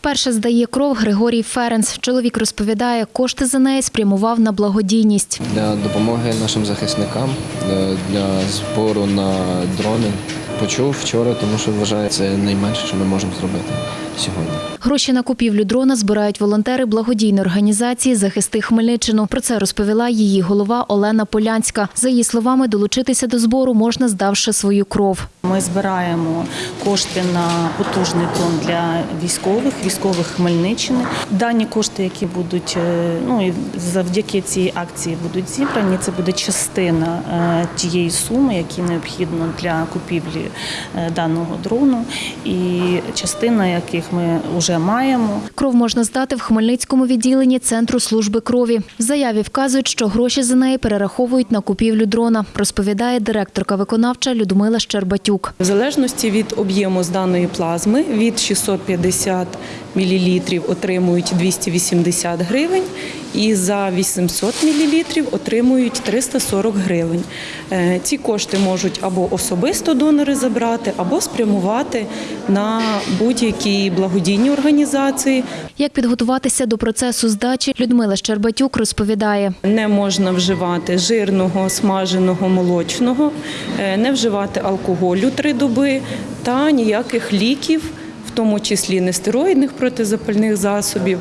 Вперше здає кров Григорій Ференс. Чоловік розповідає, кошти за неї спрямував на благодійність. для допомоги нашим захисникам, е, для збору на дрони. Почув вчора, тому що вважаю, це найменше, що ми можемо зробити сьогодні. Гроші на купівлю дрона збирають волонтери благодійної організації Захисти Хмельниччину. Про це розповіла її голова Олена Полянська. За її словами, долучитися до збору можна, здавши свою кров. Ми збираємо кошти на потужний дрон для військових, військових Хмельниччини. Дані кошти, які будуть е, ну і завдяки цій акції будуть зібрані. Це буде частина е, тієї суми, які необхідно для купівлі е, даного дрону, і частина яких ми вже маємо. Кров можна здати в Хмельницькому відділенні Центру служби крові. В заяві вказують, що гроші за неї перераховують на купівлю дрона, розповідає директорка виконавча Людмила Щербатюк. В залежності від об'єму з даної плазми від 650 мл отримують 280 гривень і за 800 мл отримують 340 гривень. Е, Ці кошти можуть або особисто донори забрати, або спрямувати на будь-які благодійні організації. Як підготуватися до процесу здачі, Людмила Щербатюк розповідає. Не можна вживати жирного, смаженого, молочного, е, не вживати алкоголю три доби та ніяких ліків, в тому числі нестероїдних протизапальних засобів.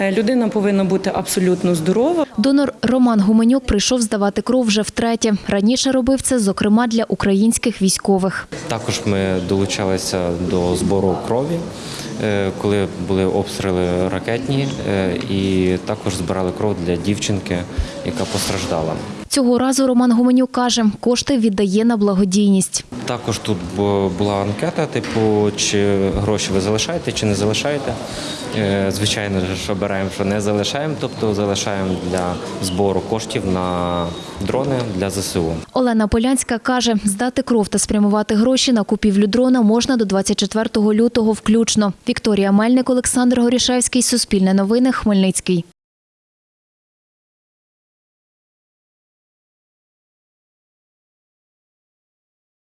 Е, Людина повинна бути абсолютно здорова. Донор Роман Гуменюк прийшов здавати кров вже втретє. Раніше робив це, зокрема, для українських військових. Також ми долучалися до збору крові, е, коли були обстріли ракетні, е, і також збирали кров для дівчинки, яка постраждала. Цього разу Роман Гуменюк каже, кошти віддає на благодійність. Також тут була анкета, типу, чи гроші ви залишаєте, чи не залишаєте. Е, Звичайно, що обираємо, що не залишаємо, тобто залишаємо для збору коштів на дрони для ЗСУ. Олена Полянська каже, здати кров та спрямувати гроші на купівлю дрона можна до 24 лютого включно. Вікторія Мельник, Олександр Горішевський, Суспільне новини, Хмельницький.